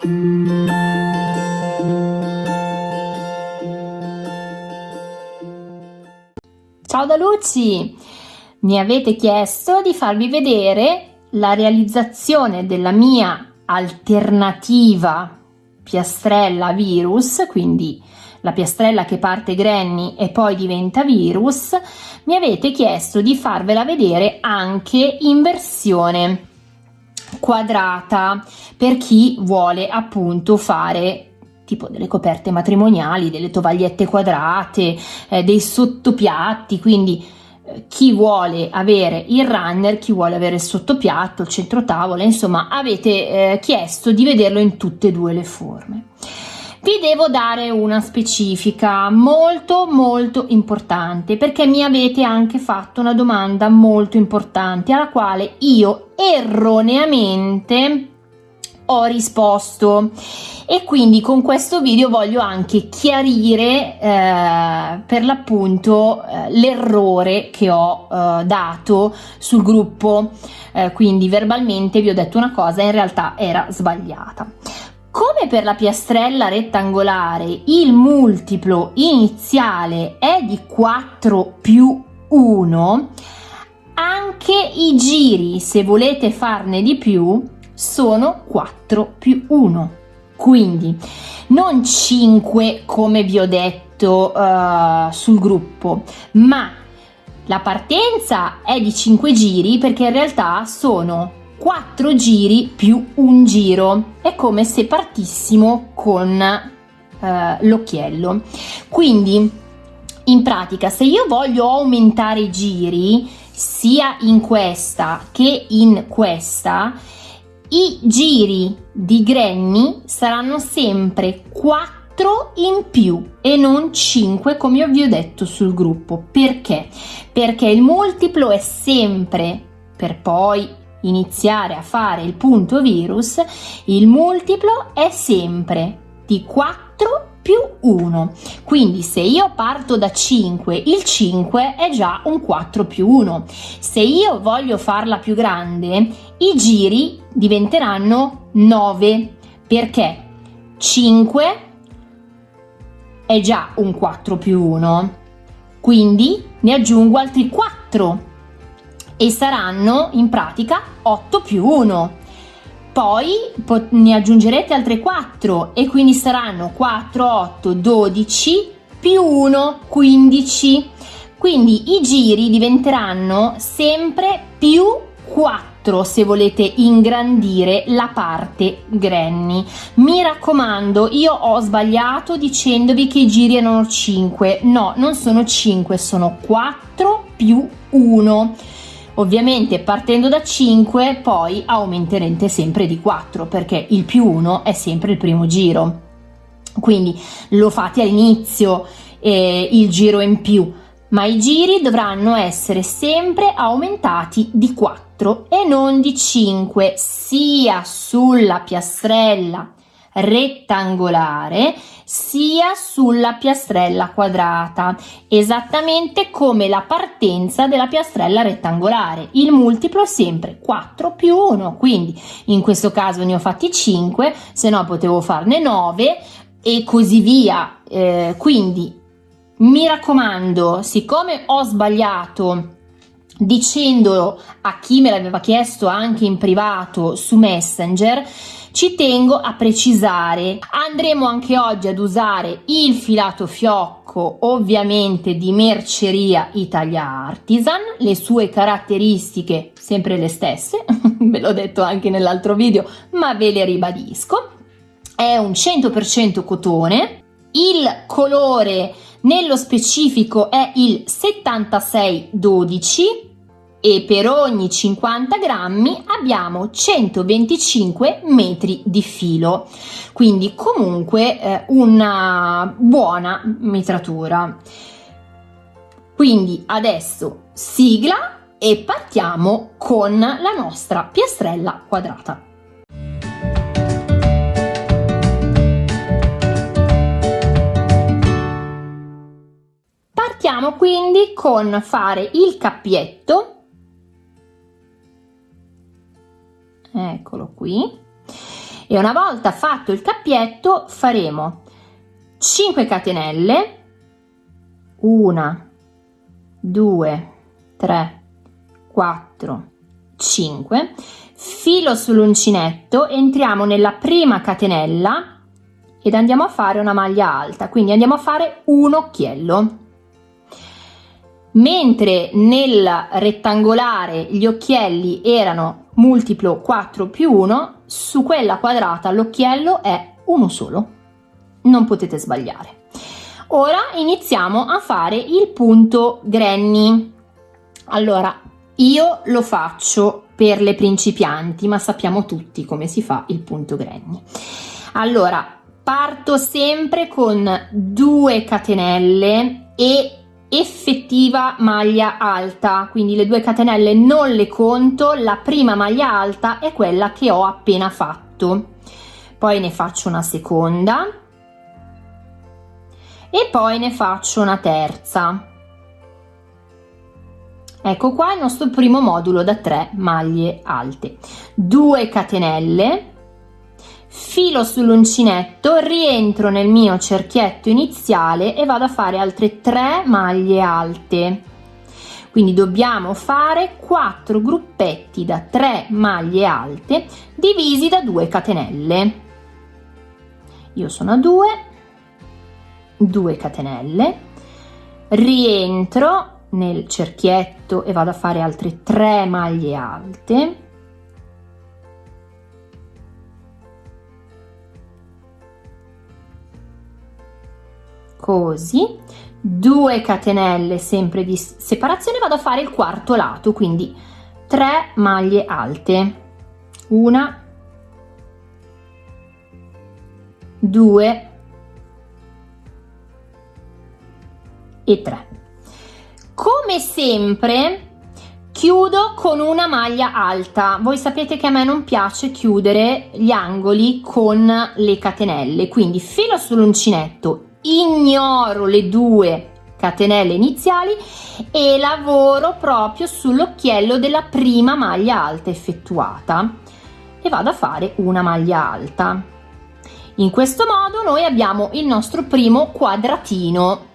Ciao da Luci! Mi avete chiesto di farvi vedere la realizzazione della mia alternativa piastrella virus, quindi la piastrella che parte Granny e poi diventa virus, mi avete chiesto di farvela vedere anche in versione quadrata per chi vuole appunto fare tipo delle coperte matrimoniali, delle tovagliette quadrate, eh, dei sottopiatti, quindi eh, chi vuole avere il runner, chi vuole avere il sottopiatto, il centro tavola, insomma avete eh, chiesto di vederlo in tutte e due le forme. Vi devo dare una specifica molto molto importante perché mi avete anche fatto una domanda molto importante alla quale io erroneamente ho risposto. E quindi con questo video voglio anche chiarire eh, per l'appunto eh, l'errore che ho eh, dato sul gruppo. Eh, quindi verbalmente vi ho detto una cosa in realtà era sbagliata come per la piastrella rettangolare il multiplo iniziale è di 4 più 1 anche i giri se volete farne di più sono 4 più 1 quindi non 5 come vi ho detto uh, sul gruppo ma la partenza è di 5 giri perché in realtà sono 4 giri più un giro è come se partissimo con uh, l'occhiello quindi in pratica se io voglio aumentare i giri sia in questa che in questa i giri di Granny saranno sempre 4 in più e non 5 come vi ho detto sul gruppo. Perché? Perché il multiplo è sempre per poi iniziare a fare il punto virus, il multiplo è sempre di 4 più 1. Quindi se io parto da 5, il 5 è già un 4 più 1. Se io voglio farla più grande, i giri diventeranno 9 perché 5 è già un 4 più 1. Quindi ne aggiungo altri 4 e saranno in pratica 8 più 1 poi ne aggiungerete altre 4 e quindi saranno 4, 8, 12 più 1, 15. Quindi i giri diventeranno sempre più 4 se volete ingrandire la parte granny. Mi raccomando, io ho sbagliato dicendovi che i giri erano 5. No, non sono 5, sono 4 più 1 Ovviamente partendo da 5 poi aumenterete sempre di 4 perché il più 1 è sempre il primo giro. Quindi lo fate all'inizio eh, il giro in più, ma i giri dovranno essere sempre aumentati di 4 e non di 5 sia sulla piastrella rettangolare sia sulla piastrella quadrata, esattamente come la partenza della piastrella rettangolare. Il multiplo è sempre 4 più 1, quindi in questo caso ne ho fatti 5, se no potevo farne 9 e così via. Eh, quindi mi raccomando, siccome ho sbagliato dicendo a chi me l'aveva chiesto anche in privato su Messenger, ci tengo a precisare, andremo anche oggi ad usare il filato fiocco ovviamente di merceria Italia Artisan, le sue caratteristiche sempre le stesse, ve l'ho detto anche nell'altro video ma ve le ribadisco, è un 100% cotone, il colore nello specifico è il 7612 e per ogni 50 grammi abbiamo 125 metri di filo. Quindi comunque eh, una buona mitratura. Quindi adesso sigla e partiamo con la nostra piastrella quadrata. Partiamo quindi con fare il cappietto eccolo qui. E una volta fatto il cappietto faremo 5 catenelle 1 2 3 4 5 filo sull'uncinetto entriamo nella prima catenella ed andiamo a fare una maglia alta quindi andiamo a fare un occhiello. Mentre nel rettangolare gli occhielli erano multiplo 4 più 1 su quella quadrata l'occhiello è uno solo. Non potete sbagliare. Ora iniziamo a fare il punto granny. Allora io lo faccio per le principianti ma sappiamo tutti come si fa il punto granny. Allora parto sempre con 2 catenelle e effettiva maglia alta. Quindi le due catenelle non le conto la prima maglia alta è quella che ho appena fatto. Poi ne faccio una seconda. E poi ne faccio una terza. Ecco qua il nostro primo modulo da 3 maglie alte. 2 catenelle filo sull'uncinetto rientro nel mio cerchietto iniziale e vado a fare altre 3 maglie alte. Quindi dobbiamo fare 4 gruppetti da 3 maglie alte divisi da 2 catenelle. Io sono a 2 2 catenelle. Rientro nel cerchietto e vado a fare altre 3 maglie alte così. 2 catenelle sempre di separazione vado a fare il quarto lato quindi 3 maglie alte. Una. 2 e 3 come sempre chiudo con una maglia alta. Voi sapete che a me non piace chiudere gli angoli con le catenelle quindi filo sull'uncinetto ignoro le due catenelle iniziali e lavoro proprio sull'occhiello della prima maglia alta effettuata e vado a fare una maglia alta. In questo modo noi abbiamo il nostro primo quadratino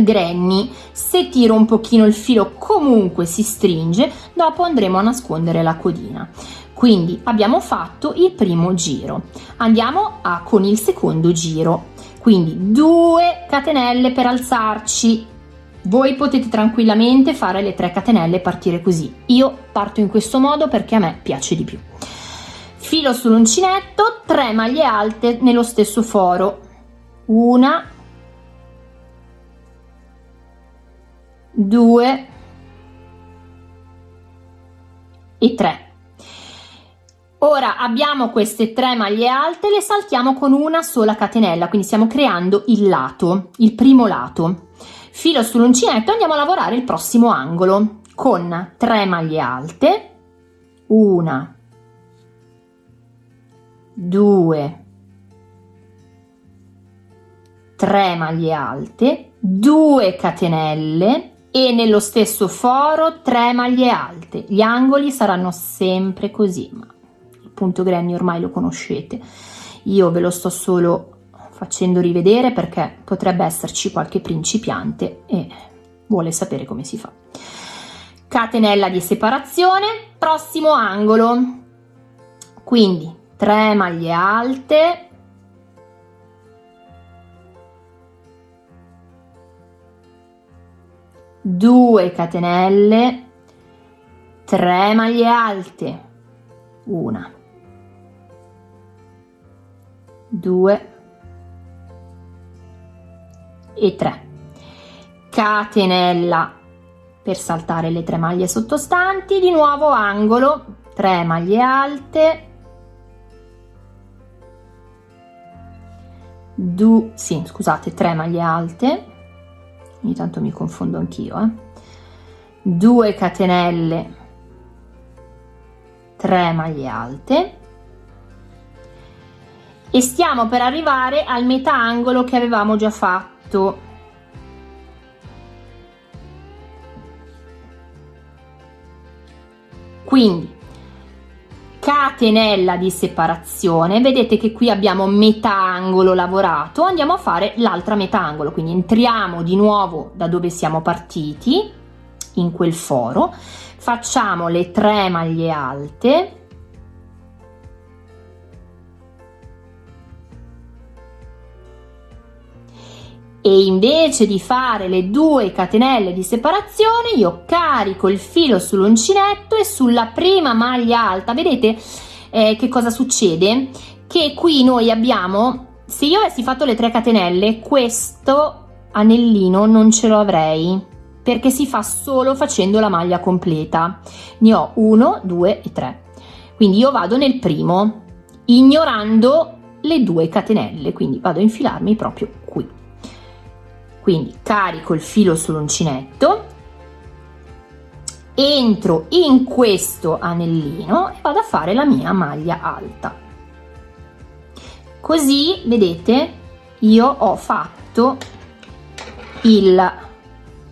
granny. Se tiro un pochino il filo comunque si stringe dopo andremo a nascondere la codina. Quindi abbiamo fatto il primo giro. Andiamo a con il secondo giro quindi 2 catenelle per alzarci. Voi potete tranquillamente fare le 3 catenelle e partire così. Io parto in questo modo perché a me piace di più. Filo sull'uncinetto 3 maglie alte nello stesso foro. Una. Due. E 3 ora abbiamo queste tre maglie alte le saltiamo con una sola catenella quindi stiamo creando il lato il primo lato. Filo sull'uncinetto andiamo a lavorare il prossimo angolo con 3 maglie alte. Una due tre maglie alte 2 catenelle e nello stesso foro 3 maglie alte. Gli angoli saranno sempre così punto Granny ormai lo conoscete. Io ve lo sto solo facendo rivedere perché potrebbe esserci qualche principiante e vuole sapere come si fa. Catenella di separazione prossimo angolo. Quindi 3 maglie alte. Due catenelle. 3 maglie alte. Una 2 e 3 catenella per saltare le tre maglie sottostanti. Di nuovo angolo 3 maglie alte. 2 sì scusate 3 maglie alte. Ogni tanto mi confondo anch'io eh? 2 catenelle 3 maglie alte e stiamo per arrivare al metà angolo che avevamo già fatto. Quindi catenella di separazione. Vedete che qui abbiamo metà angolo lavorato. Andiamo a fare l'altra metà angolo. Quindi entriamo di nuovo da dove siamo partiti in quel foro. Facciamo le tre maglie alte e invece di fare le due catenelle di separazione io carico il filo sull'uncinetto e sulla prima maglia alta. Vedete eh, che cosa succede? Che qui noi abbiamo se io avessi fatto le tre catenelle questo anellino non ce lo avrei perché si fa solo facendo la maglia completa. Ne ho uno due e tre. Quindi io vado nel primo ignorando le due catenelle. Quindi vado a infilarmi proprio quindi carico il filo sull'uncinetto entro in questo anellino e vado a fare la mia maglia alta. Così vedete io ho fatto il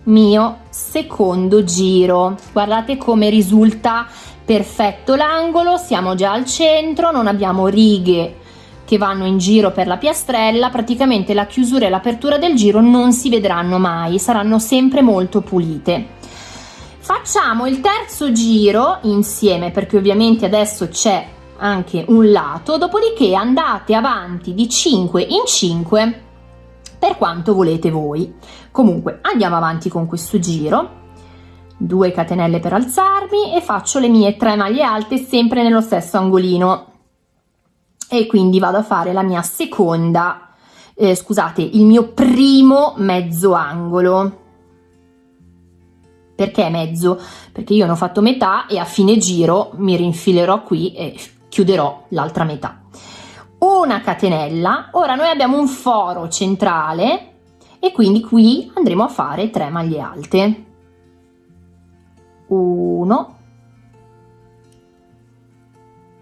mio secondo giro. Guardate come risulta perfetto l'angolo siamo già al centro non abbiamo righe che vanno in giro per la piastrella, praticamente la chiusura e l'apertura del giro non si vedranno mai, saranno sempre molto pulite. Facciamo il terzo giro insieme perché ovviamente adesso c'è anche un lato, dopodiché andate avanti di 5 in 5 per quanto volete voi. Comunque andiamo avanti con questo giro. 2 catenelle per alzarmi e faccio le mie 3 maglie alte sempre nello stesso angolino e quindi vado a fare la mia seconda eh, scusate il mio primo mezzo angolo. Perché mezzo? Perché io ne ho fatto metà e a fine giro mi rinfilerò qui e chiuderò l'altra metà. Una catenella. Ora noi abbiamo un foro centrale e quindi qui andremo a fare 3 maglie alte. 1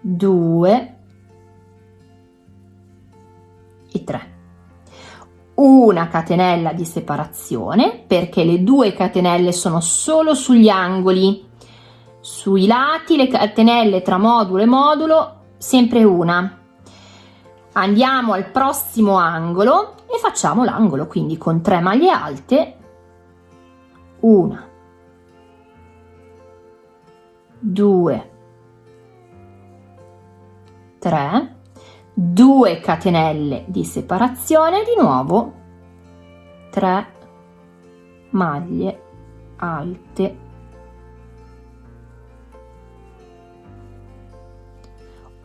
2 e 3 una catenella di separazione perché le due catenelle sono solo sugli angoli. Sui lati le catenelle tra modulo e modulo sempre una. Andiamo al prossimo angolo e facciamo l'angolo quindi con 3 maglie alte una 2 3 2 catenelle di separazione di nuovo. 3 maglie alte.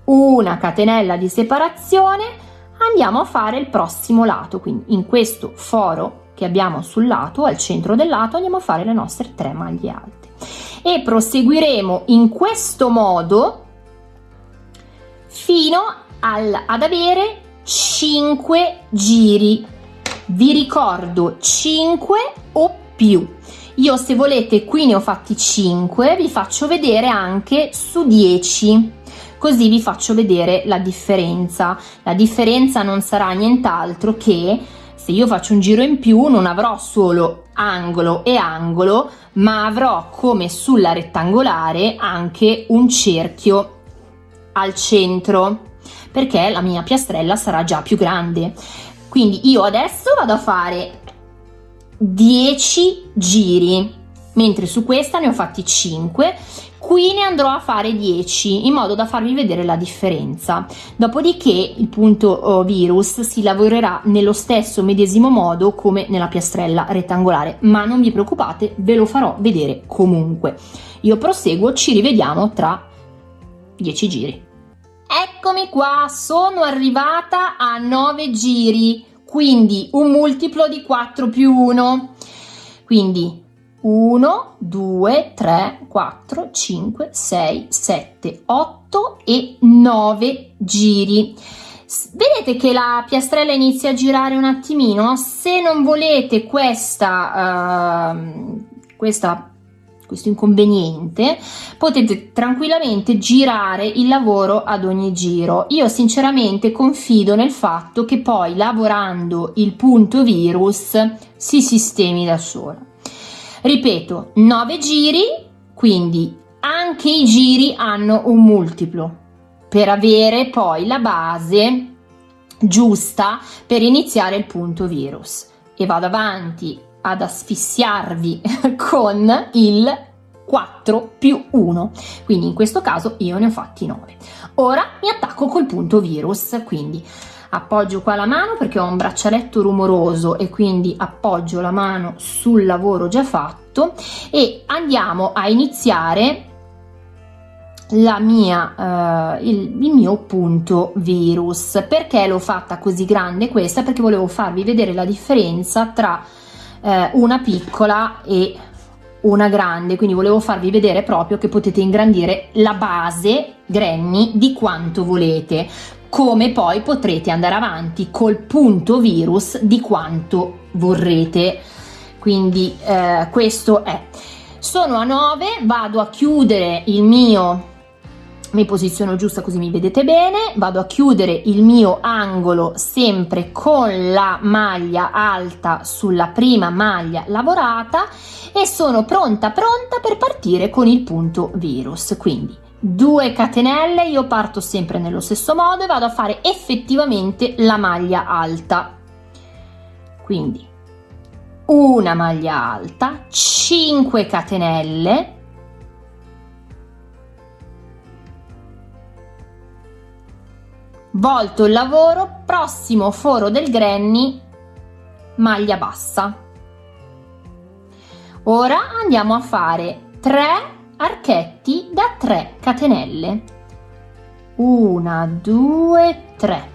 Una catenella di separazione. Andiamo a fare il prossimo lato. Quindi in questo foro che abbiamo sul lato al centro del lato andiamo a fare le nostre 3 maglie alte. E proseguiremo in questo modo fino a al, ad avere 5 giri. Vi ricordo 5 o più. Io se volete qui ne ho fatti 5 vi faccio vedere anche su 10 così vi faccio vedere la differenza. La differenza non sarà nient'altro che se io faccio un giro in più non avrò solo angolo e angolo ma avrò come sulla rettangolare anche un cerchio al centro perché la mia piastrella sarà già più grande. Quindi io adesso vado a fare 10 giri mentre su questa ne ho fatti 5 qui ne andrò a fare 10 in modo da farvi vedere la differenza. Dopodiché il punto oh, virus si lavorerà nello stesso medesimo modo come nella piastrella rettangolare ma non vi preoccupate ve lo farò vedere comunque. Io proseguo ci rivediamo tra 10 giri Eccomi qua, sono arrivata a 9 giri, quindi un multiplo di 4 più 1. Quindi 1, 2, 3, 4, 5, 6, 7, 8 e 9 giri. Vedete che la piastrella inizia a girare un attimino? Se non volete questa, uh, questa questo inconveniente, potete tranquillamente girare il lavoro ad ogni giro. Io sinceramente confido nel fatto che poi lavorando il punto virus si sistemi da sola. Ripeto, 9 giri, quindi anche i giri hanno un multiplo. per avere poi la base giusta per iniziare il punto virus e vado avanti ad asfissiarvi con il 4 più 1 quindi in questo caso io ne ho fatti 9 ora mi attacco col punto virus quindi appoggio qua la mano perché ho un braccialetto rumoroso e quindi appoggio la mano sul lavoro già fatto e andiamo a iniziare la mia, uh, il, il, mio punto virus. Perché l'ho fatta così grande questa? Perché volevo farvi vedere la differenza tra uh, una piccola e una grande, quindi volevo farvi vedere proprio che potete ingrandire la base granny di quanto volete, come poi potrete andare avanti col punto virus di quanto vorrete. Quindi uh, questo è. Sono a 9, vado a chiudere il mio mi posiziono giusta così mi vedete bene, vado a chiudere il mio angolo sempre con la maglia alta sulla prima maglia lavorata e sono pronta pronta per partire con il punto virus, quindi 2 catenelle, io parto sempre nello stesso modo e vado a fare effettivamente la maglia alta, quindi una maglia alta, 5 catenelle, volto il lavoro, prossimo foro del granny, maglia bassa. Ora andiamo a fare 3 archetti da 3 catenelle. 1, 2, 3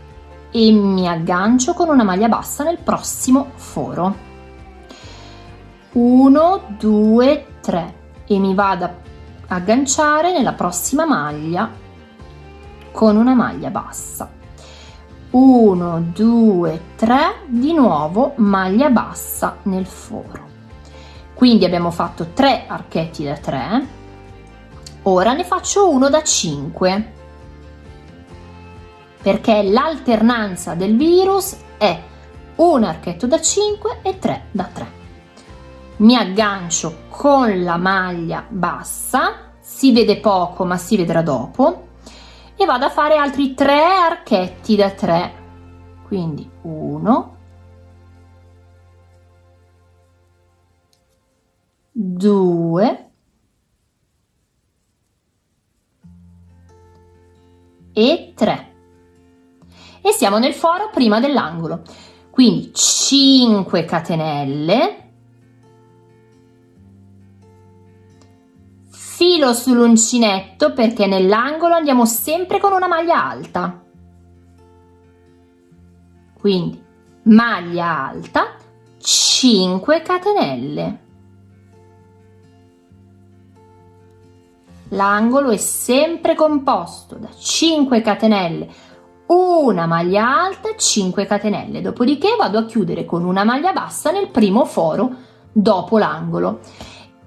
e mi aggancio con una maglia bassa nel prossimo foro. 1, 2, 3 e mi vado a agganciare nella prossima maglia con una maglia bassa. 1 2 3 di nuovo maglia bassa nel foro. Quindi abbiamo fatto 3 archetti da 3 ora ne faccio uno da 5 perché l'alternanza del virus è un archetto da 5 e 3 da 3 mi aggancio con la maglia bassa. Si vede poco ma si vedrà dopo e vado a fare altri tre archetti da 3 quindi 1 2 e 3 e siamo nel foro prima dell'angolo. Quindi 5 catenelle filo sull'uncinetto perché nell'angolo andiamo sempre con una maglia alta. Quindi maglia alta 5 catenelle. L'angolo è sempre composto da 5 catenelle. Una maglia alta 5 catenelle. Dopodiché vado a chiudere con una maglia bassa nel primo foro dopo l'angolo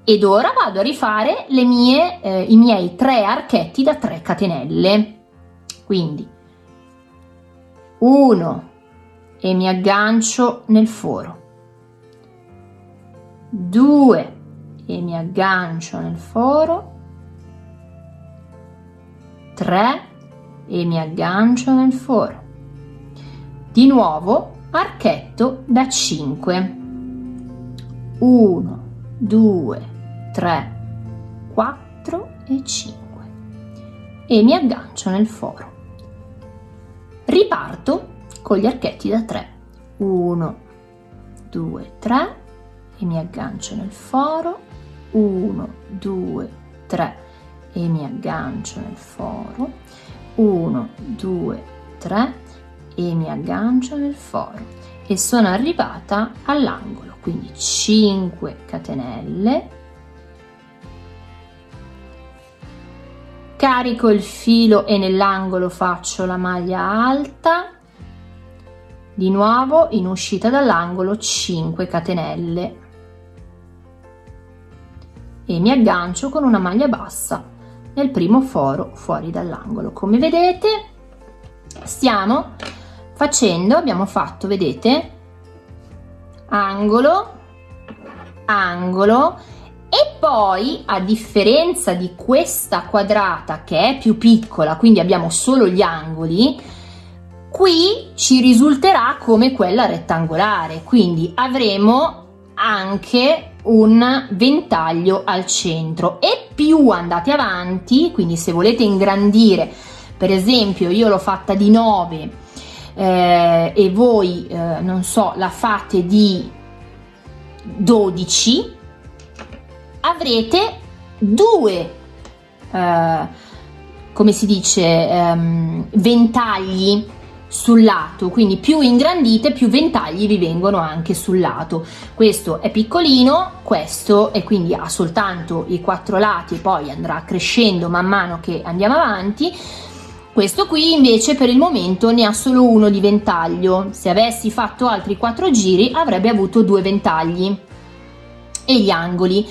ed ora vado a rifare mie, eh, i miei tre archetti da 3 catenelle. Quindi 1 e mi aggancio nel foro. 2 e mi aggancio nel foro. 3 e mi aggancio nel foro. Di nuovo archetto da 5 1 2 3, 4 e 5 e mi aggancio nel foro. Riparto con gli archetti da 3. 1, 2, 3 e mi aggancio nel foro. 1, 2, 3 e mi aggancio nel foro. 1, 2, 3 e mi aggancio nel foro e sono arrivata all'angolo quindi 5 catenelle carico il filo e nell'angolo faccio la maglia alta. Di nuovo in uscita dall'angolo 5 catenelle. E mi aggancio con una maglia bassa nel primo foro fuori dall'angolo. Come vedete stiamo facendo abbiamo fatto vedete? Angolo angolo e poi a differenza di questa quadrata che è più piccola quindi abbiamo solo gli angoli qui ci risulterà come quella rettangolare. Quindi avremo anche un ventaglio al centro. E più andate avanti quindi se volete ingrandire per esempio io l'ho fatta di 9 eh, e voi eh, non so la fate di 12 avrete due eh, come si dice ehm, ventagli sul lato quindi più ingrandite più ventagli vi vengono anche sul lato. Questo è piccolino questo e quindi ha soltanto i quattro lati poi andrà crescendo man mano che andiamo avanti. Questo qui invece per il momento ne ha solo uno di ventaglio. Se avessi fatto altri quattro giri avrebbe avuto due ventagli. E gli angoli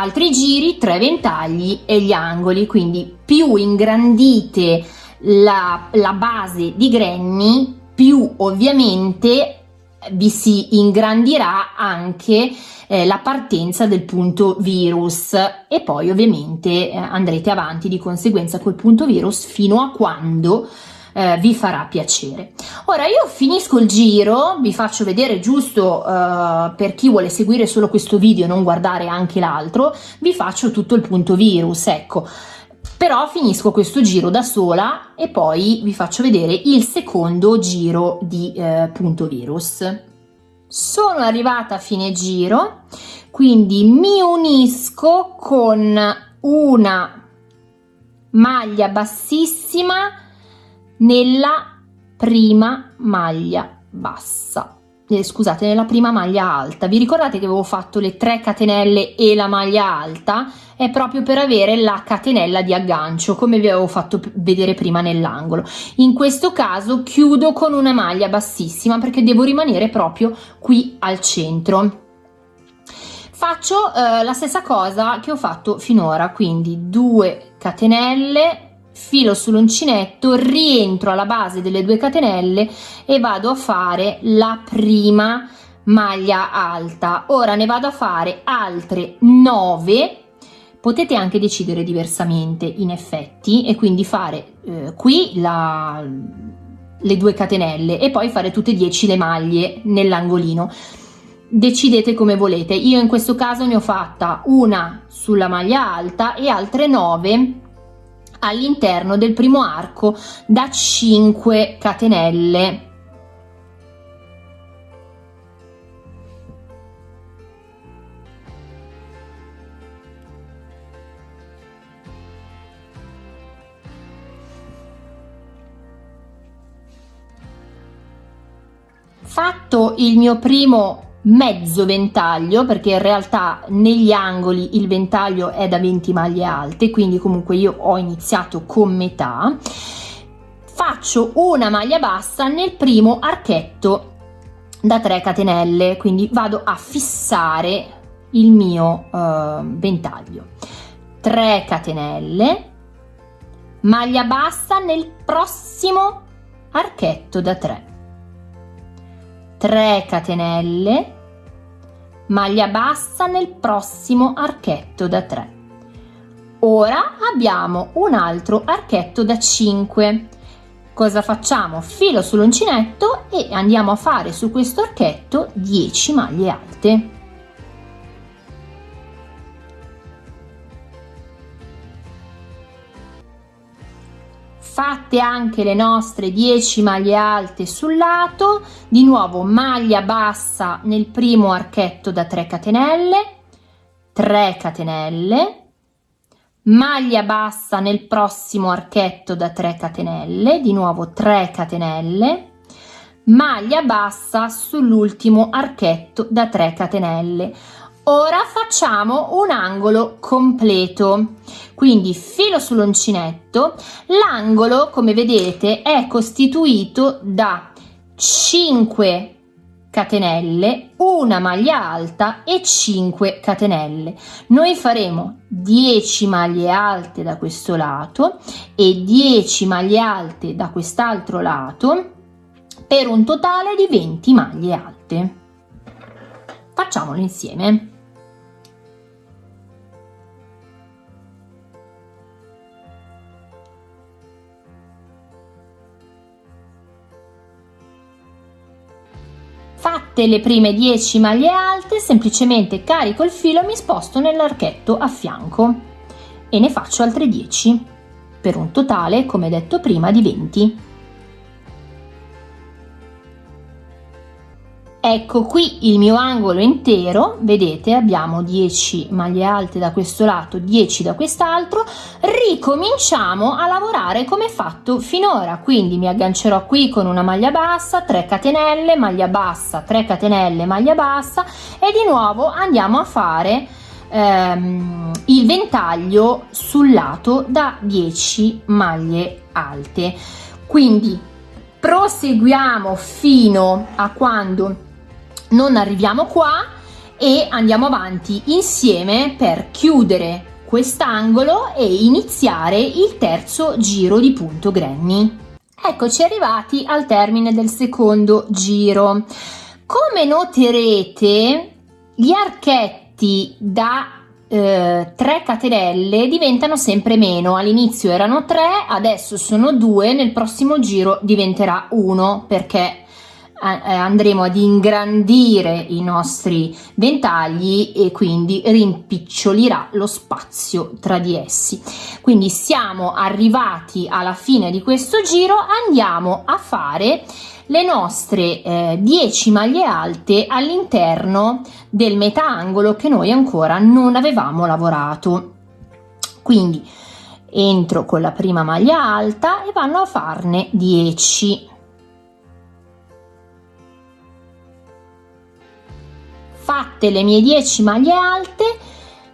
altri giri tre ventagli e gli angoli quindi più ingrandite la, la base di Granny più ovviamente vi si ingrandirà anche eh, la partenza del punto virus. E poi ovviamente eh, andrete avanti di conseguenza col punto virus fino a quando eh, vi farà piacere. Ora io finisco il giro, vi faccio vedere giusto eh, per chi vuole seguire solo questo video e non guardare anche l'altro, vi faccio tutto il punto virus, ecco però finisco questo giro da sola e poi vi faccio vedere il secondo giro di eh, punto virus sono arrivata a fine giro quindi mi unisco con una maglia bassissima nella prima maglia bassa. Eh, scusate nella prima maglia alta. Vi ricordate che avevo fatto le 3 catenelle e la maglia alta? È proprio per avere la catenella di aggancio come vi avevo fatto vedere prima nell'angolo. In questo caso chiudo con una maglia bassissima perché devo rimanere proprio qui al centro. Faccio eh, la stessa cosa che ho fatto finora quindi 2 catenelle filo sull'uncinetto, rientro alla base delle due catenelle e vado a fare la prima maglia alta. Ora ne vado a fare altre 9 potete anche decidere diversamente in effetti e quindi fare eh, qui la, le due catenelle e poi fare tutte e 10 le maglie nell'angolino. Decidete come volete. Io in questo caso ne ho fatta una sulla maglia alta e altre 9 all'interno del primo arco da 5 catenelle. Fatto il mio primo mezzo ventaglio perché in realtà negli angoli il ventaglio è da 20 maglie alte quindi comunque io ho iniziato con metà. Faccio una maglia bassa nel primo archetto da 3 catenelle quindi vado a fissare il mio uh, ventaglio. 3 catenelle maglia bassa nel prossimo archetto da 3 3 catenelle maglia bassa nel prossimo archetto da 3 ora abbiamo un altro archetto da 5 cosa facciamo? Filo sull'uncinetto e andiamo a fare su questo archetto 10 maglie alte fatte anche le nostre 10 maglie alte sul lato di nuovo maglia bassa nel primo archetto da 3 catenelle 3 catenelle maglia bassa nel prossimo archetto da 3 catenelle di nuovo 3 catenelle maglia bassa sull'ultimo archetto da 3 catenelle ora facciamo un angolo completo. Quindi filo sull'uncinetto. L'angolo come vedete è costituito da 5 catenelle una maglia alta e 5 catenelle. Noi faremo 10 maglie alte da questo lato e 10 maglie alte da quest'altro lato per un totale di 20 maglie alte. Facciamolo insieme Fatte le prime 10 maglie alte, semplicemente carico il filo e mi sposto nell'archetto a fianco e ne faccio altre 10 per un totale, come detto prima, di 20. Ecco qui il mio angolo intero, vedete abbiamo 10 maglie alte da questo lato, 10 da quest'altro, ricominciamo a lavorare come fatto finora, quindi mi aggancerò qui con una maglia bassa, 3 catenelle, maglia bassa, 3 catenelle, maglia bassa. E di nuovo andiamo a fare ehm, il ventaglio sul lato da 10 maglie alte. Quindi proseguiamo fino a quando non arriviamo qua e andiamo avanti insieme per chiudere quest'angolo e iniziare il terzo giro di punto granny. Eccoci arrivati al termine del secondo giro. Come noterete, gli archetti da eh, 3 catenelle diventano sempre meno. All'inizio erano 3, adesso sono 2, nel prossimo giro diventerà 1 perché andremo ad ingrandire i nostri ventagli e quindi rimpicciolirà lo spazio tra di essi. Quindi siamo arrivati alla fine di questo giro, andiamo a fare le nostre eh, 10 maglie alte all'interno del metà angolo che noi ancora non avevamo lavorato. Quindi entro con la prima maglia alta e vanno a farne 10 fatte le mie 10 maglie alte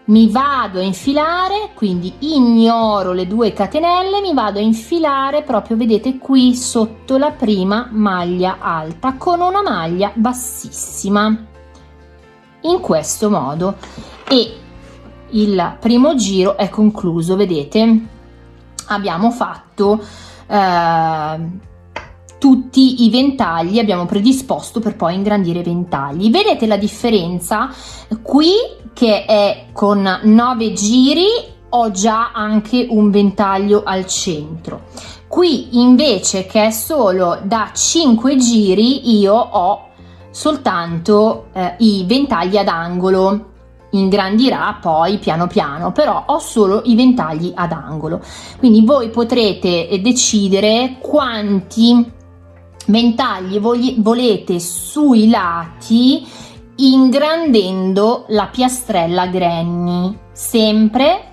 mi vado a infilare quindi ignoro le due catenelle mi vado a infilare proprio vedete qui sotto la prima maglia alta con una maglia bassissima in questo modo. E il primo giro è concluso vedete? Abbiamo fatto eh, tutti i ventagli abbiamo predisposto per poi ingrandire i ventagli. Vedete la differenza? Qui che è con 9 giri ho già anche un ventaglio al centro. Qui invece che è solo da 5 giri io ho soltanto eh, i ventagli ad angolo. Ingrandirà poi piano piano però ho solo i ventagli ad angolo. Quindi voi potrete decidere quanti ventagli volete sui lati ingrandendo la piastrella granny. Sempre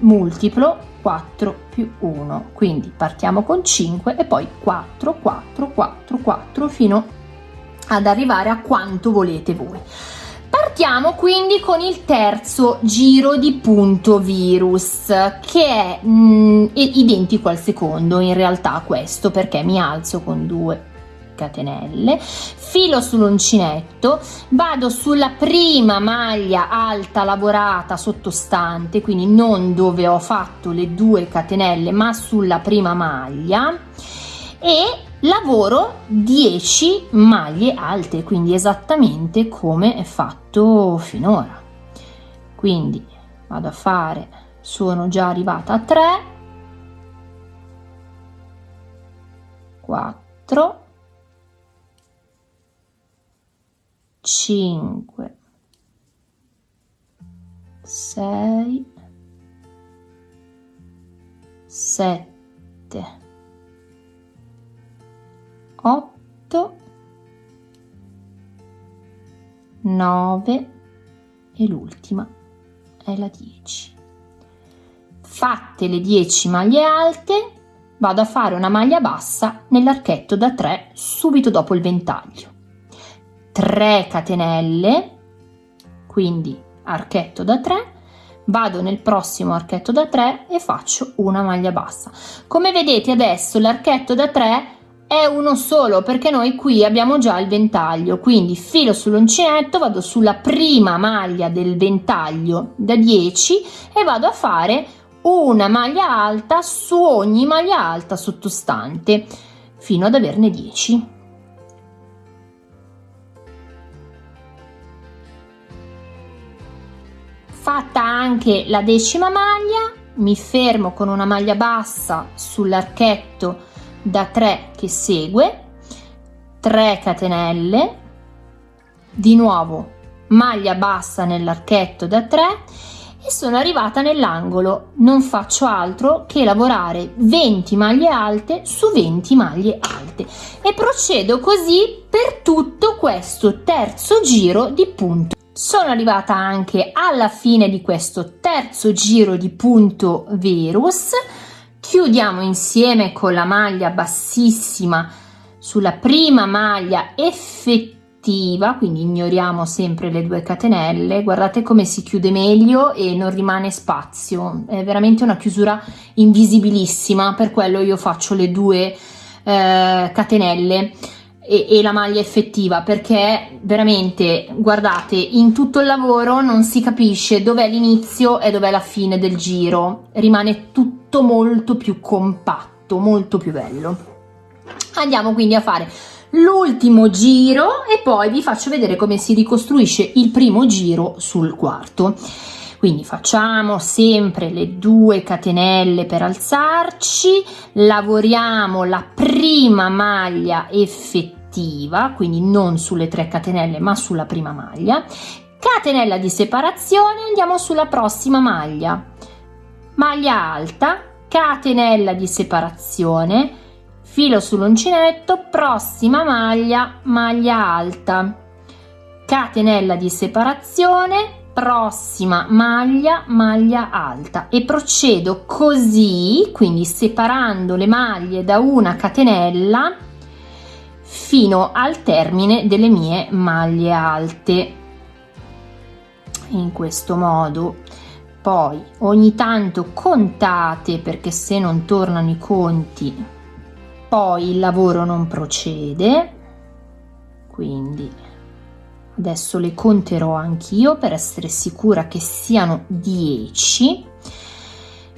multiplo 4 più 1 quindi partiamo con 5 e poi 4 4 4 4 fino ad arrivare a quanto volete voi Partiamo quindi con il terzo giro di punto virus che è mh, mm, identico al secondo in realtà questo perché mi alzo con due catenelle filo sull'uncinetto vado sulla prima maglia alta lavorata sottostante quindi non dove ho fatto le due catenelle ma sulla prima maglia e lavoro 10 maglie alte quindi esattamente come è fatto finora. Quindi vado a fare sono già arrivata a 3 4 5 6 7 8 9 e l'ultima è la 10 fatte le 10 maglie alte vado a fare una maglia bassa nell'archetto da 3 subito dopo il ventaglio. 3 catenelle quindi archetto da 3 vado nel prossimo archetto da 3 e faccio una maglia bassa. Come vedete adesso l'archetto da 3 è uno solo perché noi qui abbiamo già il ventaglio quindi filo sull'uncinetto vado sulla prima maglia del ventaglio da 10 e vado a fare una maglia alta su ogni maglia alta sottostante fino ad averne 10 fatta anche la decima maglia mi fermo con una maglia bassa sull'archetto da 3 che segue 3 catenelle di nuovo maglia bassa nell'archetto da 3 e sono arrivata nell'angolo. Non faccio altro che lavorare 20 maglie alte su 20 maglie alte. E procedo così per tutto questo terzo giro di punto. Sono arrivata anche alla fine di questo terzo giro di punto verus chiudiamo insieme con la maglia bassissima sulla prima maglia effettiva quindi ignoriamo sempre le due catenelle. Guardate come si chiude meglio e non rimane spazio. È veramente una chiusura invisibilissima per quello io faccio le due eh, catenelle e, e la maglia effettiva perché veramente guardate in tutto il lavoro non si capisce dov'è l'inizio e dov'è la fine del giro. Rimane tutto molto più compatto molto più bello. Andiamo quindi a fare l'ultimo giro e poi vi faccio vedere come si ricostruisce il primo giro sul quarto quindi facciamo sempre le due catenelle per alzarci lavoriamo la prima maglia effettiva quindi non sulle tre catenelle ma sulla prima maglia. Catenella di separazione andiamo sulla prossima maglia. Maglia alta catenella di separazione filo sull'uncinetto prossima maglia maglia alta. Catenella di separazione prossima maglia maglia alta. E procedo così quindi separando le maglie da una catenella fino al termine delle mie maglie alte. In questo modo. Poi ogni tanto contate perché se non tornano i conti poi il lavoro non procede. Quindi adesso le conterò anch'io per essere sicura che siano 10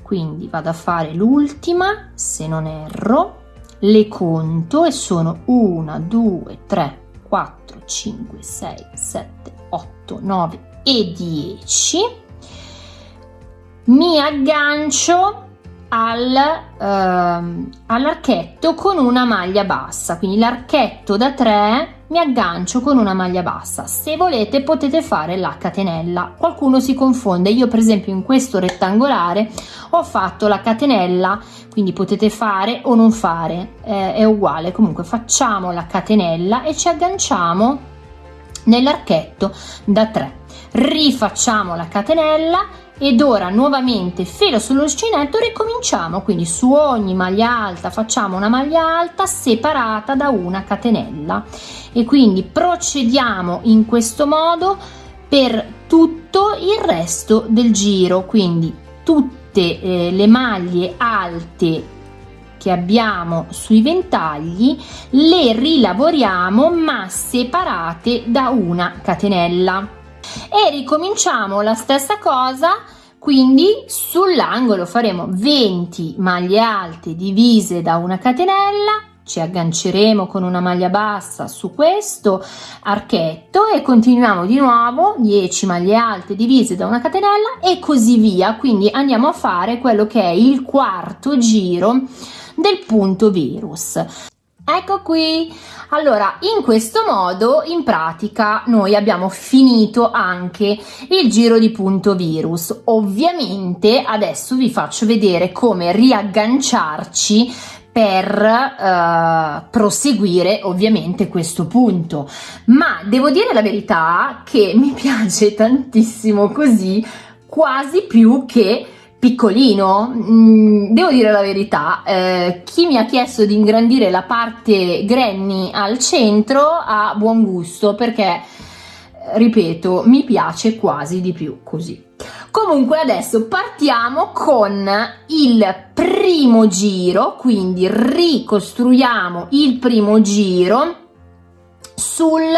quindi vado a fare l'ultima se non erro. Le conto e sono 1 2 3 4 5 6 7 8 9 e 10 mi aggancio al, ehm, all'archetto con una maglia bassa. Quindi l'archetto da 3 mi aggancio con una maglia bassa. Se volete potete fare la catenella. Qualcuno si confonde. Io per esempio in questo rettangolare ho fatto la catenella quindi potete fare o non fare eh, è uguale. Comunque facciamo la catenella e ci agganciamo nell'archetto da 3 rifacciamo la catenella ed ora nuovamente filo sull'uncinetto ricominciamo. Quindi su ogni maglia alta facciamo una maglia alta separata da una catenella. E quindi procediamo in questo modo per tutto il resto del giro. Quindi tutte eh, le maglie alte che abbiamo sui ventagli le rilavoriamo ma separate da una catenella e ricominciamo la stessa cosa quindi sull'angolo faremo 20 maglie alte divise da una catenella ci agganceremo con una maglia bassa su questo archetto e continuiamo di nuovo 10 maglie alte divise da una catenella e così via. Quindi andiamo a fare quello che è il quarto giro del punto virus Ecco qui, allora in questo modo in pratica noi abbiamo finito anche il giro di punto virus. Ovviamente adesso vi faccio vedere come riagganciarci per uh, proseguire ovviamente questo punto ma devo dire la verità che mi piace tantissimo così quasi più che piccolino mm, devo dire la verità eh, chi mi ha chiesto di ingrandire la parte granny al centro ha buon gusto perché ripeto mi piace quasi di più così. Comunque adesso partiamo con il primo giro quindi ricostruiamo il primo giro sul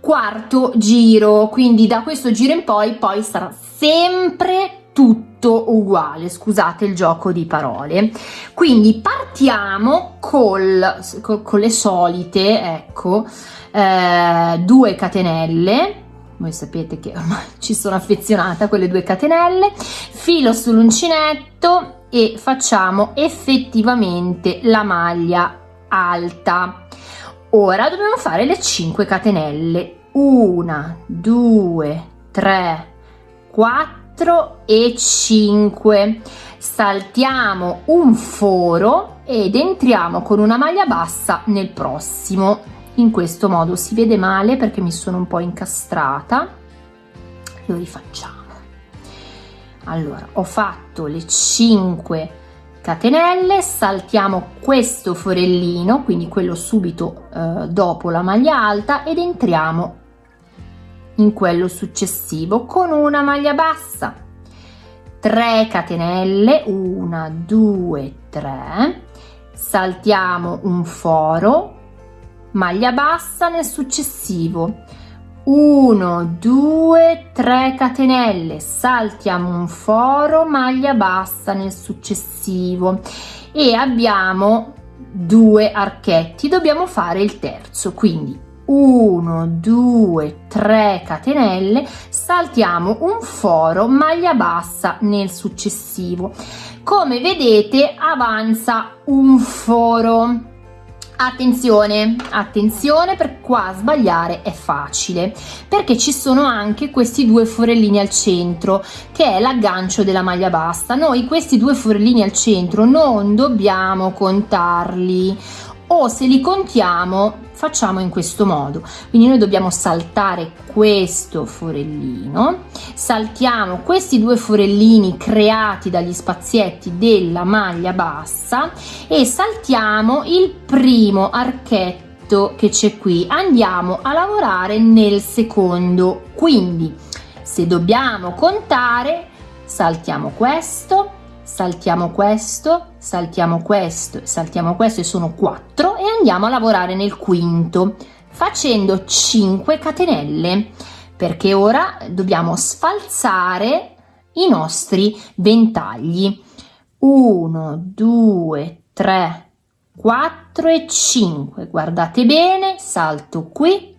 quarto giro quindi da questo giro in poi poi sarà sempre tutto uguale scusate il gioco di parole. Quindi partiamo col, con le solite ecco eh, due catenelle. Voi sapete che ormai ci sono affezionata a quelle due catenelle. Filo sull'uncinetto e facciamo effettivamente la maglia alta. Ora dobbiamo fare le 5 catenelle. Una, due, tre, quattro e cinque. Saltiamo un foro ed entriamo con una maglia bassa nel prossimo. In questo modo si vede male perché mi sono un po' incastrata. Lo rifacciamo. Allora, ho fatto le 5 catenelle, saltiamo questo forellino, quindi quello subito eh, dopo la maglia alta ed entriamo in quello successivo con una maglia bassa. 3 catenelle 1 2 3 saltiamo un foro maglia bassa nel successivo. 1 2 3 catenelle. Saltiamo un foro maglia bassa nel successivo. E abbiamo due archetti. Dobbiamo fare il terzo quindi 1 2 3 catenelle saltiamo un foro maglia bassa nel successivo. Come vedete avanza un foro. Attenzione attenzione per qua sbagliare è facile perché ci sono anche questi due forellini al centro che è l'aggancio della maglia bassa. Noi questi due forellini al centro non dobbiamo contarli o se li contiamo facciamo in questo modo. Quindi noi dobbiamo saltare questo forellino saltiamo questi due forellini creati dagli spazietti della maglia bassa e saltiamo il primo archetto che c'è qui. Andiamo a lavorare nel secondo. Quindi se dobbiamo contare saltiamo questo saltiamo questo, saltiamo questo, saltiamo questo e sono 4 e andiamo a lavorare nel quinto facendo 5 catenelle perché ora dobbiamo sfalzare i nostri ventagli. 1 2 3 4 e 5 guardate bene salto qui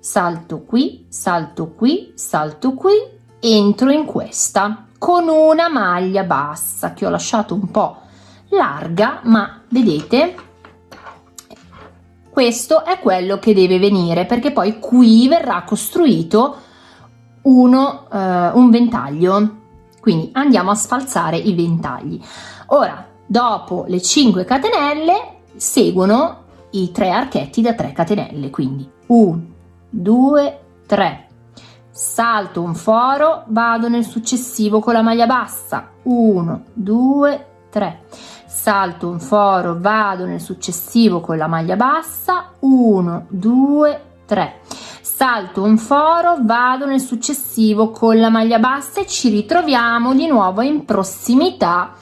salto qui salto qui salto qui entro in questa con una maglia bassa che ho lasciato un po' larga ma vedete questo è quello che deve venire perché poi qui verrà costruito uno, uh, un ventaglio. Quindi andiamo a sfalzare i ventagli. Ora dopo le 5 catenelle seguono i tre archetti da 3 catenelle. Quindi 1 2 3 salto un foro, vado nel successivo con la maglia bassa, 1, 2, 3, salto un foro, vado nel successivo con la maglia bassa, 1, 2, 3, salto un foro, vado nel successivo con la maglia bassa e ci ritroviamo di nuovo in prossimità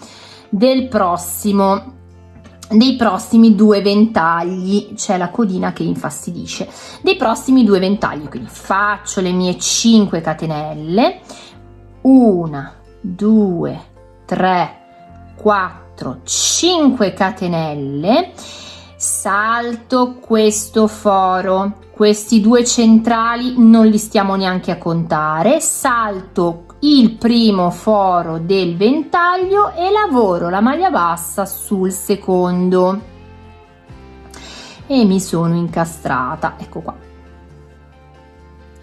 del prossimo dei prossimi due ventagli. C'è la codina che infastidisce. Dei prossimi due ventagli. Quindi faccio le mie 5 catenelle. 1 2 3 4 5 catenelle. Salto questo foro. Questi due centrali non li stiamo neanche a contare. Salto il primo foro del ventaglio e lavoro la maglia bassa sul secondo. E mi sono incastrata ecco qua.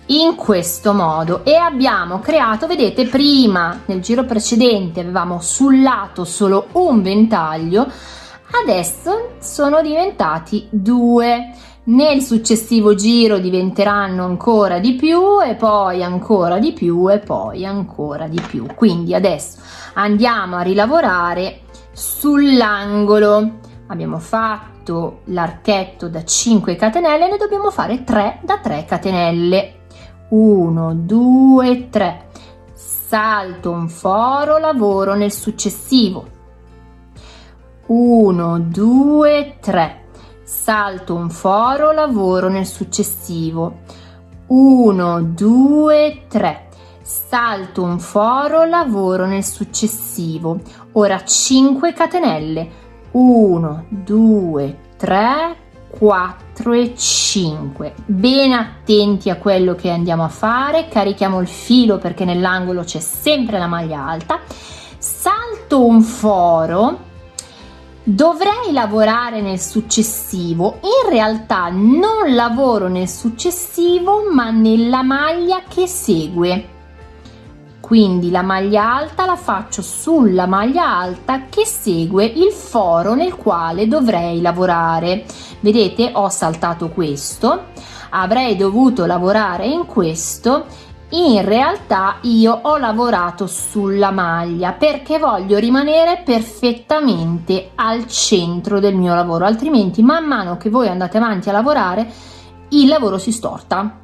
In questo modo e abbiamo creato vedete prima nel giro precedente avevamo sul lato solo un ventaglio adesso sono diventati due nel successivo giro diventeranno ancora di più e poi ancora di più e poi ancora di più. Quindi adesso andiamo a rilavorare sull'angolo. Abbiamo fatto l'archetto da 5 catenelle ne dobbiamo fare 3 da 3 catenelle. 1 2 3 salto un foro lavoro nel successivo. 1 2 3 salto un foro, lavoro nel successivo. 1, 2, 3. Salto un foro, lavoro nel successivo. Ora 5 catenelle. 1, 2, 3, 4 e 5. Ben attenti a quello che andiamo a fare. Carichiamo il filo perché nell'angolo c'è sempre la maglia alta. Salto un foro dovrei lavorare nel successivo. In realtà non lavoro nel successivo ma nella maglia che segue. Quindi la maglia alta la faccio sulla maglia alta che segue il foro nel quale dovrei lavorare. Vedete ho saltato questo. Avrei dovuto lavorare in questo in realtà io ho lavorato sulla maglia perché voglio rimanere perfettamente al centro del mio lavoro altrimenti man mano che voi andate avanti a lavorare il lavoro si storta.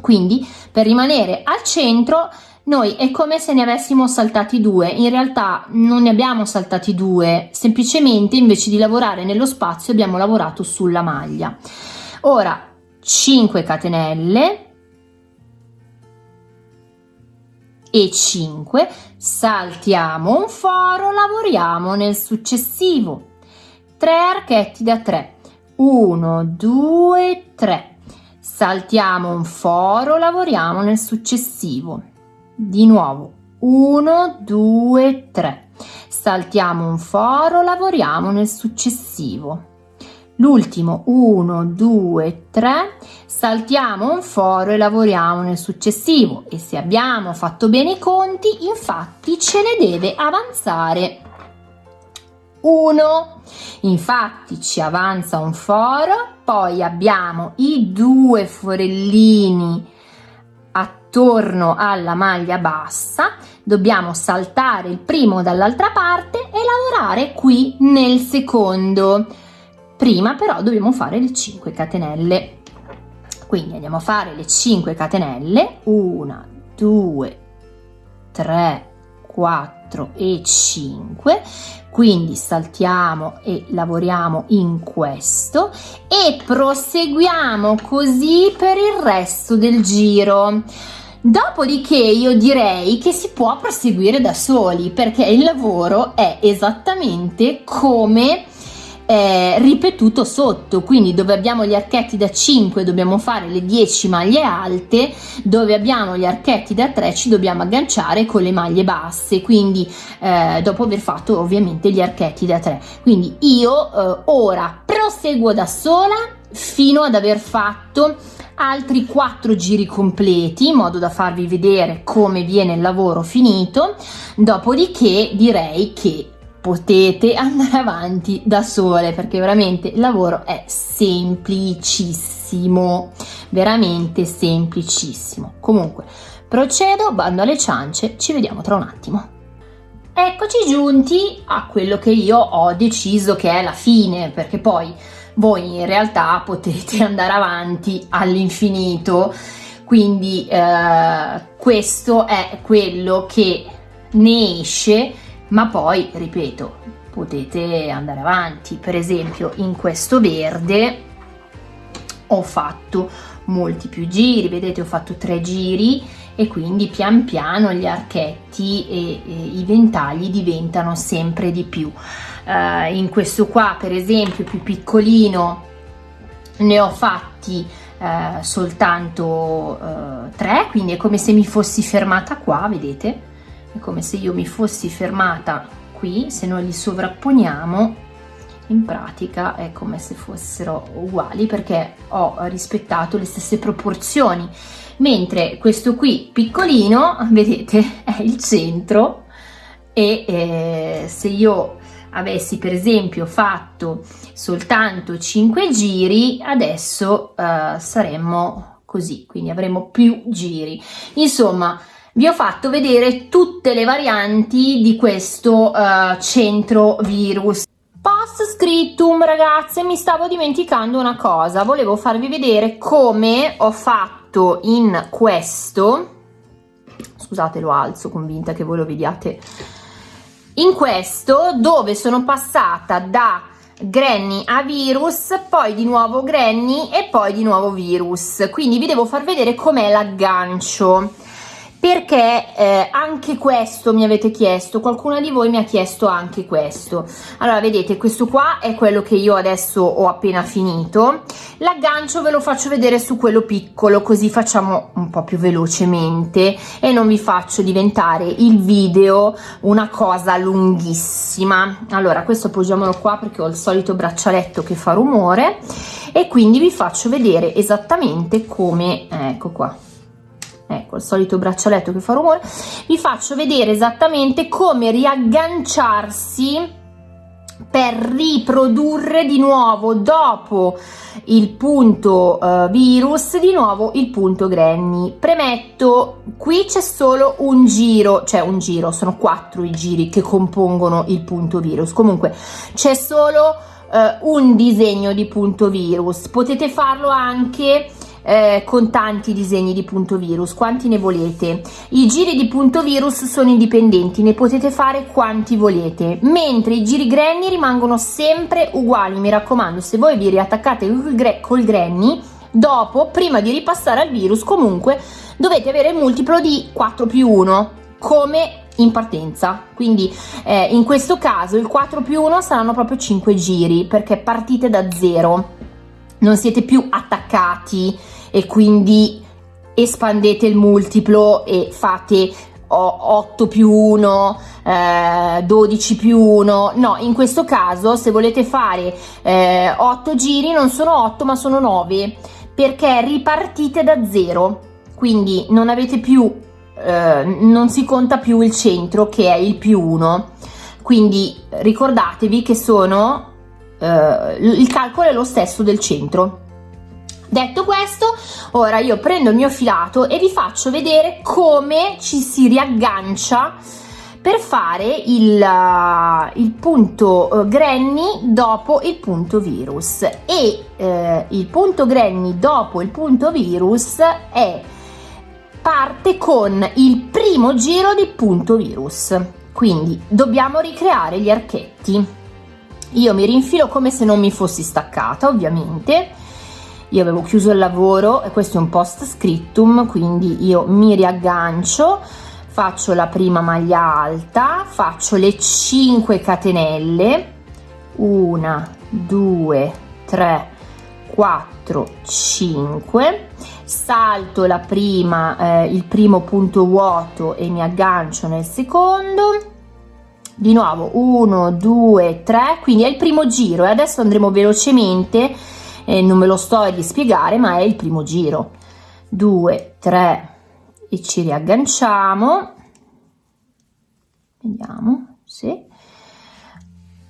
Quindi per rimanere al centro noi è come se ne avessimo saltati due. In realtà non ne abbiamo saltati due. Semplicemente invece di lavorare nello spazio abbiamo lavorato sulla maglia. Ora 5 catenelle e 5 saltiamo un foro lavoriamo nel successivo. 3 archetti da 3 1 2 3 saltiamo un foro lavoriamo nel successivo. Di nuovo. 1 2 3 saltiamo un foro lavoriamo nel successivo l'ultimo 1 2 3 saltiamo un foro e lavoriamo nel successivo. E se abbiamo fatto bene i conti infatti ce ne deve avanzare uno. Infatti ci avanza un foro poi abbiamo i due forellini attorno alla maglia bassa. Dobbiamo saltare il primo dall'altra parte e lavorare qui nel secondo prima però dobbiamo fare le 5 catenelle. Quindi andiamo a fare le 5 catenelle. 1 2 3 4 e 5 quindi saltiamo e lavoriamo in questo e proseguiamo così per il resto del giro. Dopodiché io direi che si può proseguire da soli perché il lavoro è esattamente come eh, ripetuto sotto. Quindi dove abbiamo gli archetti da 5 dobbiamo fare le 10 maglie alte dove abbiamo gli archetti da 3 ci dobbiamo agganciare con le maglie basse. Quindi eh, dopo aver fatto ovviamente gli archetti da 3 quindi io eh, ora proseguo da sola fino ad aver fatto altri 4 giri completi in modo da farvi vedere come viene il lavoro finito. Dopodiché direi che potete andare avanti da sole perché veramente il lavoro è semplicissimo veramente semplicissimo. Comunque procedo bando alle ciance ci vediamo tra un attimo. Eccoci giunti a quello che io ho deciso che è la fine perché poi voi in realtà potete andare avanti all'infinito. Quindi eh, questo è quello che ne esce ma poi ripeto potete andare avanti. Per esempio in questo verde ho fatto molti più giri vedete ho fatto tre giri e quindi pian piano gli archetti e, e i ventagli diventano sempre di più. Uh, in questo qua per esempio più piccolino ne ho fatti uh, soltanto uh, tre quindi è come se mi fossi fermata qua vedete è come se io mi fossi fermata qui se noi li sovrapponiamo in pratica è come se fossero uguali perché ho rispettato le stesse proporzioni. Mentre questo qui piccolino vedete è il centro e eh, se io avessi per esempio fatto soltanto 5 giri adesso eh, saremmo così quindi avremo più giri. Insomma vi ho fatto vedere tutte le varianti di questo uh, centro virus. Post scriptum ragazze mi stavo dimenticando una cosa. Volevo farvi vedere come ho fatto in questo. Scusate lo alzo convinta che voi lo vediate. In questo dove sono passata da granny a virus poi di nuovo granny e poi di nuovo virus. Quindi vi devo far vedere com'è l'aggancio perché eh, anche questo mi avete chiesto, qualcuna di voi mi ha chiesto anche questo. Allora, vedete, questo qua è quello che io adesso ho appena finito. L'aggancio ve lo faccio vedere su quello piccolo, così facciamo un po' più velocemente e non vi faccio diventare il video una cosa lunghissima. Allora, questo appoggiamolo qua perché ho il solito braccialetto che fa rumore e quindi vi faccio vedere esattamente come, ecco qua, ecco il solito braccialetto che fa rumore. Vi faccio vedere esattamente come riagganciarsi per riprodurre di nuovo dopo il punto uh, virus di nuovo il punto granny. Premetto qui c'è solo un giro cioè un giro sono quattro i giri che compongono il punto virus. Comunque c'è solo uh, un disegno di punto virus. Potete farlo anche eh, con tanti disegni di punto virus quanti ne volete? I giri di punto virus sono indipendenti ne potete fare quanti volete mentre i giri granny rimangono sempre uguali. Mi raccomando se voi vi riattaccate col granny dopo prima di ripassare al virus comunque dovete avere il multiplo di 4 più 1 come in partenza. Quindi eh, in questo caso il 4 più 1 saranno proprio 5 giri perché partite da zero. Non siete più attaccati e quindi espandete il multiplo e fate 8 più 1, eh, 12 più 1, no, in questo caso se volete fare eh, 8 giri non sono 8 ma sono 9 perché ripartite da 0, quindi non avete più, eh, non si conta più il centro che è il più 1, quindi ricordatevi che sono, eh, il calcolo è lo stesso del centro. Detto questo, ora io prendo il mio filato e vi faccio vedere come ci si riaggancia per fare il, uh, il punto uh, granny dopo il punto virus. E uh, il punto granny dopo il punto virus è parte con il primo giro di punto virus. Quindi dobbiamo ricreare gli archetti. Io mi rinfilo come se non mi fossi staccata ovviamente io avevo chiuso il lavoro e questo è un post scriptum quindi io mi riaggancio faccio la prima maglia alta faccio le 5 catenelle. 1 2 3 4 5 salto la prima eh, il primo punto vuoto e mi aggancio nel secondo. Di nuovo 1 2 3 quindi è il primo giro e adesso andremo velocemente eh, non me lo sto a rispiegare ma è il primo giro. 2 3 e ci riagganciamo. Vediamo sì.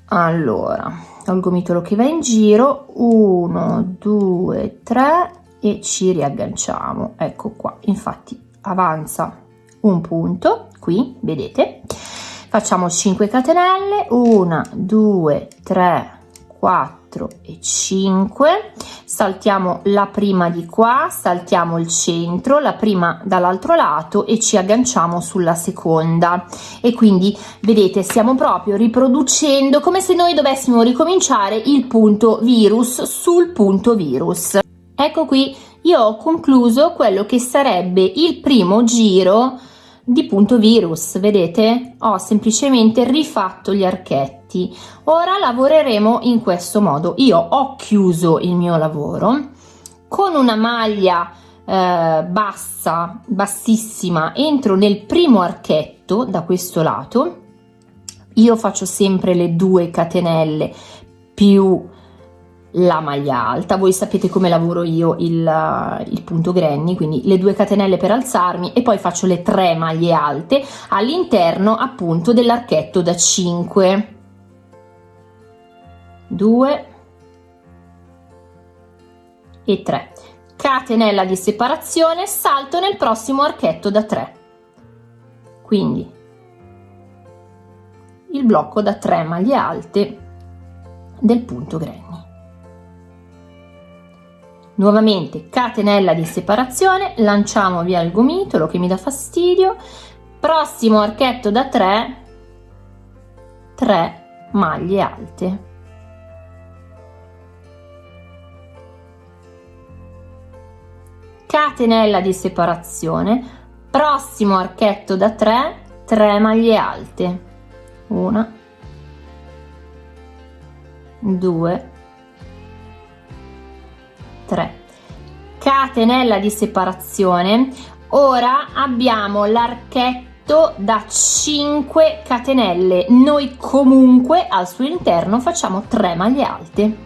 Allora ho il gomitolo che va in giro. 1 2 3 e ci riagganciamo. Ecco qua. Infatti avanza un punto qui vedete. Facciamo 5 catenelle. 1 2 3 4 4 e 5 saltiamo la prima di qua saltiamo il centro la prima dall'altro lato e ci agganciamo sulla seconda. E quindi vedete stiamo proprio riproducendo come se noi dovessimo ricominciare il punto virus sul punto virus. Ecco qui io ho concluso quello che sarebbe il primo giro di punto virus. Vedete? Ho semplicemente rifatto gli archetti. Ora lavoreremo in questo modo. Io ho chiuso il mio lavoro con una maglia eh, bassa bassissima entro nel primo archetto da questo lato. Io faccio sempre le due catenelle più la maglia alta. Voi sapete come lavoro io il, il, punto granny quindi le due catenelle per alzarmi e poi faccio le tre maglie alte all'interno appunto dell'archetto da 5 2 e 3 catenella di separazione salto nel prossimo archetto da 3 quindi il blocco da 3 maglie alte del punto granny nuovamente catenella di separazione lanciamo via il gomitolo che mi dà fastidio. Prossimo archetto da 3 3 maglie alte. Catenella di separazione. Prossimo archetto da 3 3 maglie alte. Una. 2 3 catenella di separazione. Ora abbiamo l'archetto da 5 catenelle. Noi comunque al suo interno facciamo 3 maglie alte.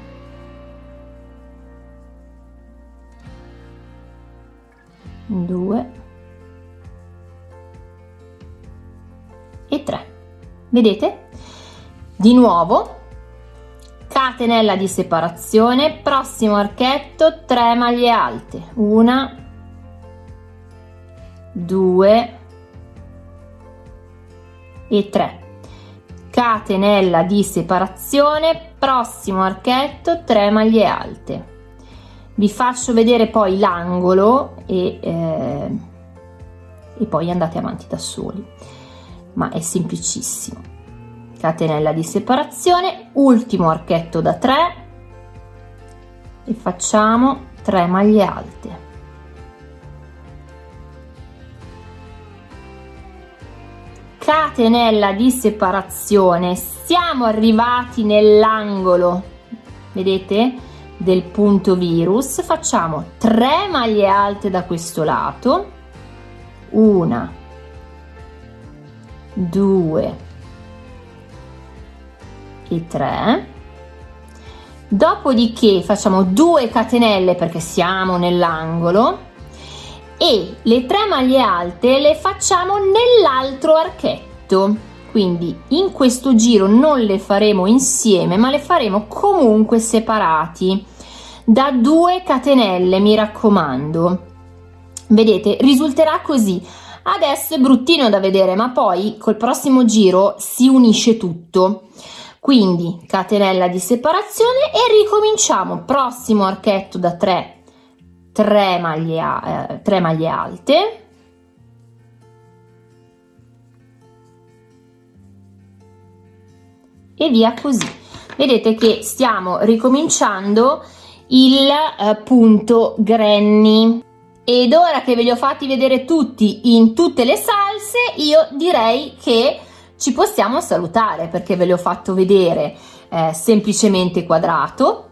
Due. E 3 vedete? Di nuovo catenella di separazione prossimo archetto 3 maglie alte. Una 2 e 3 catenella di separazione prossimo archetto 3 maglie alte. Vi faccio vedere poi l'angolo e, eh, e poi andate avanti da soli. Ma è semplicissimo catenella di separazione ultimo archetto da 3 e facciamo 3 maglie alte. Catenella di separazione siamo arrivati nell'angolo vedete del punto virus. Facciamo 3 maglie alte da questo lato. Una 2 e 3 dopodiché facciamo 2 catenelle perché siamo nell'angolo e le 3 maglie alte le facciamo nell'altro archetto. Quindi in questo giro non le faremo insieme ma le faremo comunque separati. Da 2 catenelle mi raccomando. Vedete risulterà così. Adesso è bruttino da vedere ma poi col prossimo giro si unisce tutto quindi catenella di separazione e ricominciamo. Prossimo archetto da 3 3 maglie, eh, 3 maglie alte. E via così. Vedete che stiamo ricominciando il eh, punto granny. Ed ora che ve li ho fatti vedere tutti in tutte le salse io direi che ci possiamo salutare perché ve l'ho fatto vedere eh, semplicemente quadrato.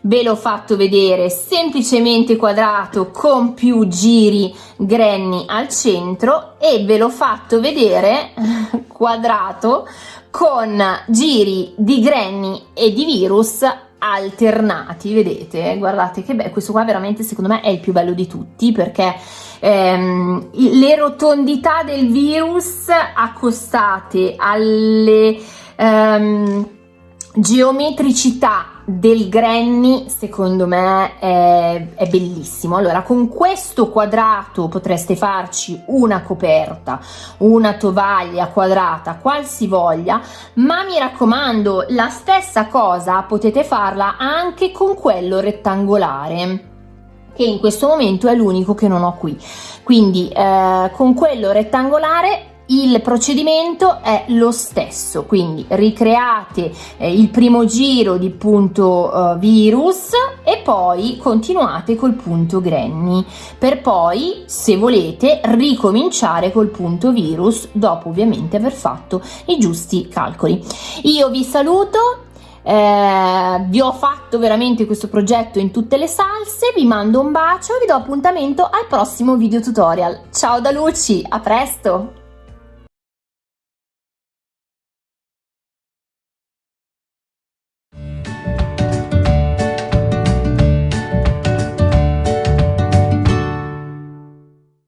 Ve l'ho fatto vedere semplicemente quadrato con più giri granny al centro e ve l'ho fatto vedere quadrato con giri di granny e di virus alternati. Vedete? Guardate che bello questo qua veramente secondo me è il più bello di tutti perché ehm, le rotondità del virus accostate alle ehm, geometricità del granny secondo me è, è, bellissimo. Allora con questo quadrato potreste farci una coperta una tovaglia quadrata qualsivoglia ma mi raccomando la stessa cosa potete farla anche con quello rettangolare che in questo momento è l'unico che non ho qui. Quindi eh, con quello rettangolare il procedimento è lo stesso. Quindi ricreate eh, il primo giro di punto eh, virus e poi continuate col punto granny. Per poi se volete ricominciare col punto virus dopo ovviamente aver fatto i giusti calcoli. Io vi saluto eh, vi ho fatto veramente questo progetto in tutte le salse vi mando un bacio e vi do appuntamento al prossimo video tutorial. Ciao da Luci a presto